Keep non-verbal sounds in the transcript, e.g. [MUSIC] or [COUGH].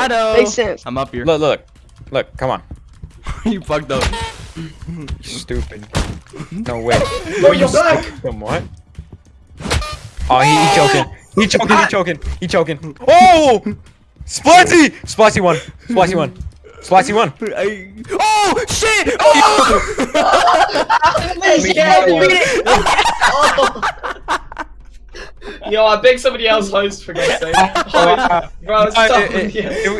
Shadow. Makes sense. I'm up here. Look, look, look. Come on. [LAUGHS] you fucked up. You stupid. No way. Oh, you're back! Come what? Oh, he, he choking. He choking. He choking. He choking. Oh! Splatzy! Splatzy one. Splatzy one. Splatzy one. I... Oh shit! Oh! Yeah, [LAUGHS] beat it! [LAUGHS] Yo, I beg somebody else host for God's sake. [LAUGHS] Host. Bro, Uh, stop. it- it- it-